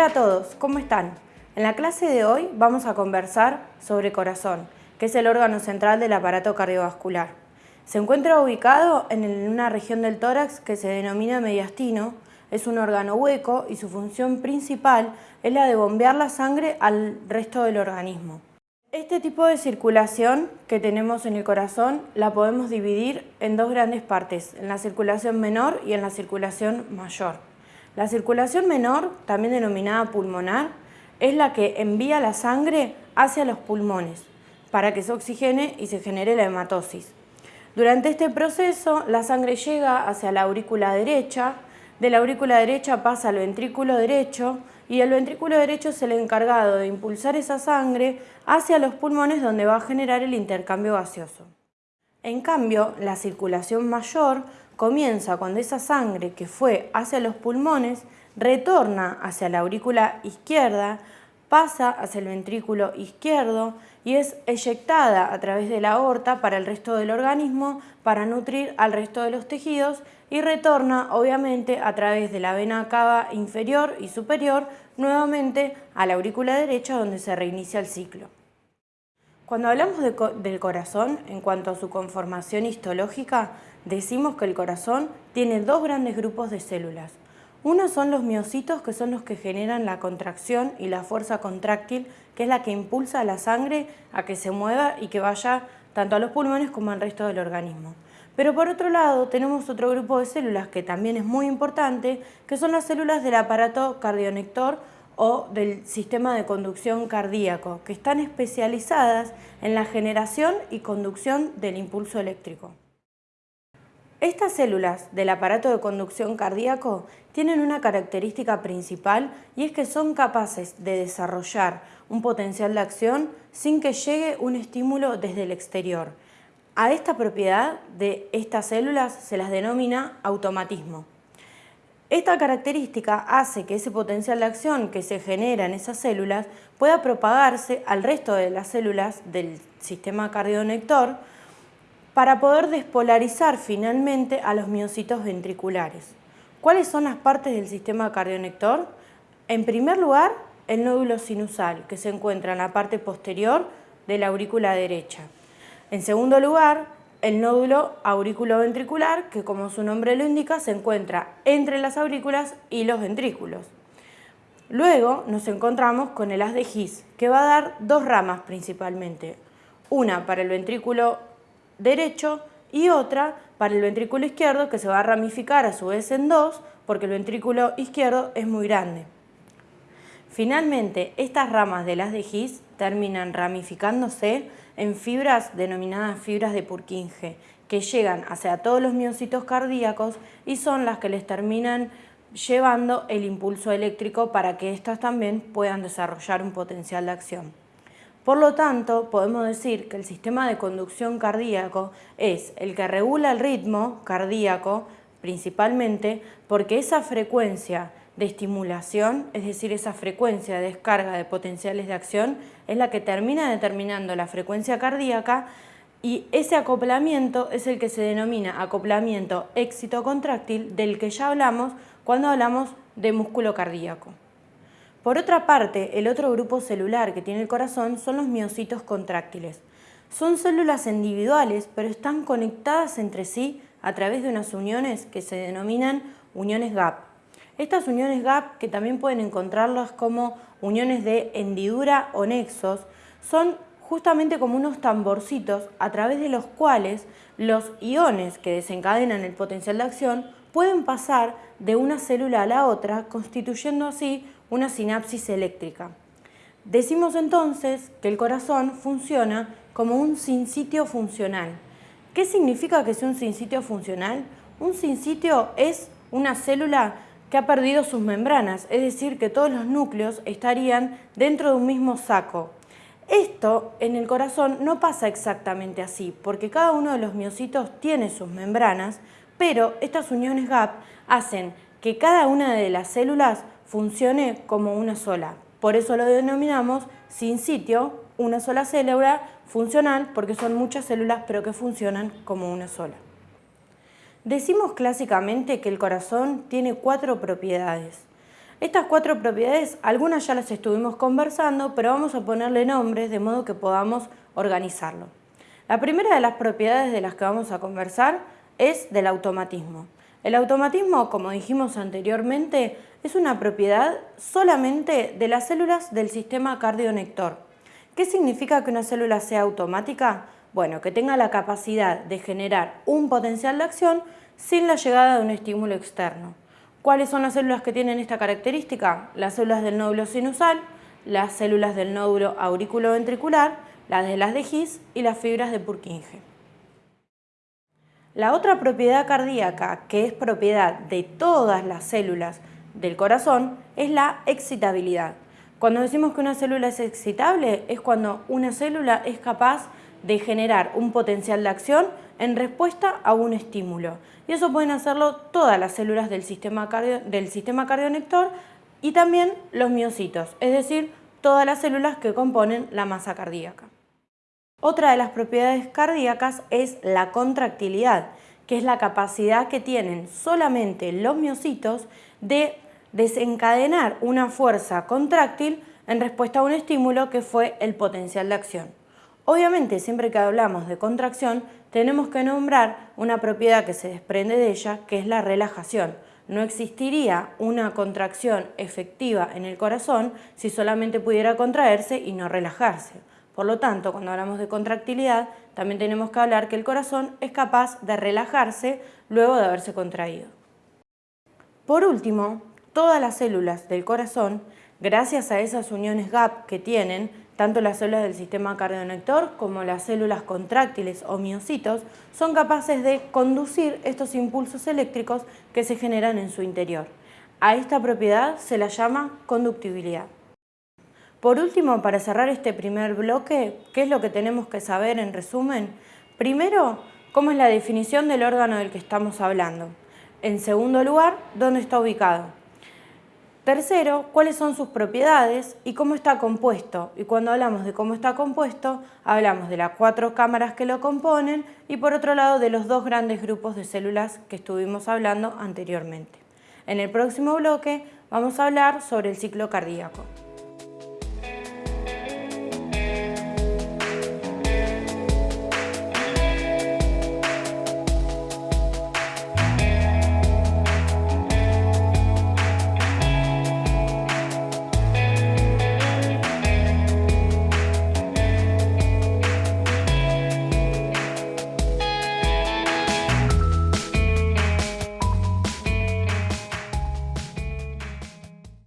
Hola a todos, ¿cómo están? En la clase de hoy vamos a conversar sobre corazón, que es el órgano central del aparato cardiovascular. Se encuentra ubicado en una región del tórax que se denomina mediastino, es un órgano hueco y su función principal es la de bombear la sangre al resto del organismo. Este tipo de circulación que tenemos en el corazón la podemos dividir en dos grandes partes, en la circulación menor y en la circulación mayor. La circulación menor, también denominada pulmonar, es la que envía la sangre hacia los pulmones para que se oxigene y se genere la hematosis. Durante este proceso, la sangre llega hacia la aurícula derecha, de la aurícula derecha pasa al ventrículo derecho y el ventrículo derecho es el encargado de impulsar esa sangre hacia los pulmones donde va a generar el intercambio gaseoso. En cambio, la circulación mayor comienza cuando esa sangre que fue hacia los pulmones retorna hacia la aurícula izquierda, pasa hacia el ventrículo izquierdo y es eyectada a través de la aorta para el resto del organismo para nutrir al resto de los tejidos y retorna obviamente a través de la vena cava inferior y superior nuevamente a la aurícula derecha donde se reinicia el ciclo. Cuando hablamos del corazón en cuanto a su conformación histológica, decimos que el corazón tiene dos grandes grupos de células. Uno son los miocitos, que son los que generan la contracción y la fuerza contráctil, que es la que impulsa a la sangre a que se mueva y que vaya tanto a los pulmones como al resto del organismo. Pero por otro lado tenemos otro grupo de células que también es muy importante, que son las células del aparato cardionector o del sistema de conducción cardíaco, que están especializadas en la generación y conducción del impulso eléctrico. Estas células del aparato de conducción cardíaco tienen una característica principal y es que son capaces de desarrollar un potencial de acción sin que llegue un estímulo desde el exterior. A esta propiedad de estas células se las denomina automatismo. Esta característica hace que ese potencial de acción que se genera en esas células pueda propagarse al resto de las células del sistema cardionector para poder despolarizar finalmente a los miocitos ventriculares. ¿Cuáles son las partes del sistema cardionector? En primer lugar, el nódulo sinusal, que se encuentra en la parte posterior de la aurícula derecha. En segundo lugar, el nódulo auriculoventricular, que como su nombre lo indica, se encuentra entre las aurículas y los ventrículos. Luego nos encontramos con el haz de His, que va a dar dos ramas principalmente, una para el ventrículo derecho y otra para el ventrículo izquierdo que se va a ramificar a su vez en dos porque el ventrículo izquierdo es muy grande. Finalmente, estas ramas de las de His terminan ramificándose en fibras denominadas fibras de Purkinje, que llegan hacia todos los miocitos cardíacos y son las que les terminan llevando el impulso eléctrico para que éstas también puedan desarrollar un potencial de acción. Por lo tanto, podemos decir que el sistema de conducción cardíaco es el que regula el ritmo cardíaco principalmente porque esa frecuencia de estimulación, es decir, esa frecuencia de descarga de potenciales de acción, es la que termina determinando la frecuencia cardíaca y ese acoplamiento es el que se denomina acoplamiento éxito-contráctil del que ya hablamos cuando hablamos de músculo cardíaco. Por otra parte, el otro grupo celular que tiene el corazón son los miocitos contráctiles. Son células individuales, pero están conectadas entre sí a través de unas uniones que se denominan uniones GAP. Estas uniones GAP, que también pueden encontrarlas como uniones de hendidura o nexos, son justamente como unos tamborcitos a través de los cuales los iones que desencadenan el potencial de acción pueden pasar de una célula a la otra, constituyendo así una sinapsis eléctrica. Decimos entonces que el corazón funciona como un sinsitio funcional. ¿Qué significa que sea un sinsitio funcional? Un sinsitio es una célula que ha perdido sus membranas, es decir, que todos los núcleos estarían dentro de un mismo saco. Esto en el corazón no pasa exactamente así, porque cada uno de los miocitos tiene sus membranas, pero estas uniones GAP hacen que cada una de las células funcione como una sola. Por eso lo denominamos sin sitio, una sola célula funcional, porque son muchas células pero que funcionan como una sola. Decimos clásicamente que el corazón tiene cuatro propiedades. Estas cuatro propiedades, algunas ya las estuvimos conversando, pero vamos a ponerle nombres de modo que podamos organizarlo. La primera de las propiedades de las que vamos a conversar es del automatismo. El automatismo, como dijimos anteriormente, es una propiedad solamente de las células del sistema cardionector. ¿Qué significa que una célula sea automática? Bueno, que tenga la capacidad de generar un potencial de acción sin la llegada de un estímulo externo. ¿Cuáles son las células que tienen esta característica? Las células del nódulo sinusal, las células del nódulo auriculoventricular, las de las de His y las fibras de Purkinje. La otra propiedad cardíaca, que es propiedad de todas las células del corazón, es la excitabilidad. Cuando decimos que una célula es excitable, es cuando una célula es capaz de generar un potencial de acción en respuesta a un estímulo. Y eso pueden hacerlo todas las células del sistema, del sistema cardionector y también los miocitos, es decir, todas las células que componen la masa cardíaca. Otra de las propiedades cardíacas es la contractilidad, que es la capacidad que tienen solamente los miocitos de desencadenar una fuerza contráctil en respuesta a un estímulo que fue el potencial de acción. Obviamente, siempre que hablamos de contracción, tenemos que nombrar una propiedad que se desprende de ella, que es la relajación. No existiría una contracción efectiva en el corazón si solamente pudiera contraerse y no relajarse. Por lo tanto, cuando hablamos de contractilidad, también tenemos que hablar que el corazón es capaz de relajarse luego de haberse contraído. Por último, todas las células del corazón, gracias a esas uniones GAP que tienen, tanto las células del sistema cardionector como las células contráctiles o miocitos, son capaces de conducir estos impulsos eléctricos que se generan en su interior. A esta propiedad se la llama conductibilidad. Por último, para cerrar este primer bloque, ¿qué es lo que tenemos que saber en resumen? Primero, ¿cómo es la definición del órgano del que estamos hablando? En segundo lugar, ¿dónde está ubicado? Tercero, ¿cuáles son sus propiedades y cómo está compuesto? Y cuando hablamos de cómo está compuesto, hablamos de las cuatro cámaras que lo componen y por otro lado de los dos grandes grupos de células que estuvimos hablando anteriormente. En el próximo bloque vamos a hablar sobre el ciclo cardíaco.